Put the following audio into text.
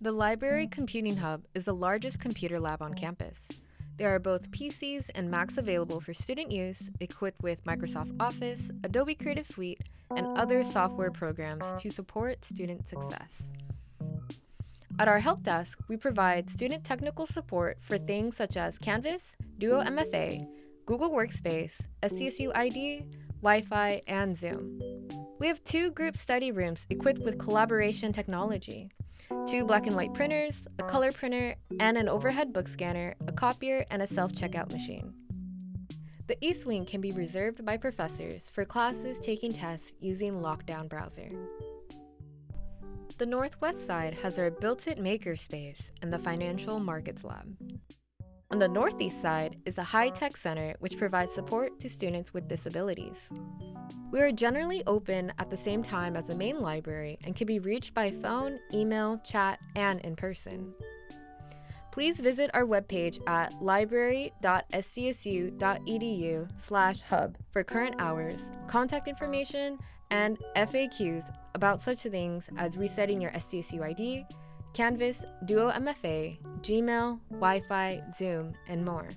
The Library mm. Computing Hub is the largest computer lab on campus. There are both PCs and Macs available for student use, equipped with Microsoft Office, Adobe Creative Suite, and other software programs to support student success. At our help desk, we provide student technical support for things such as Canvas, Duo MFA, Google Workspace, SDSU ID, Wi-Fi, and Zoom. We have two group study rooms equipped with collaboration technology, two black and white printers, a color printer, and an overhead book scanner, a copier, and a self-checkout machine. The East Wing can be reserved by professors for classes taking tests using Lockdown Browser. The Northwest side has our Build IT Makerspace and the Financial Markets Lab. On the Northeast side is the High Tech Center, which provides support to students with disabilities. We are generally open at the same time as the main library and can be reached by phone, email, chat, and in person. Please visit our webpage at library.sdsu.edu slash hub for current hours, contact information, and FAQs about such things as resetting your SDSU ID, Canvas, Duo MFA, Gmail, Wi-Fi, Zoom, and more.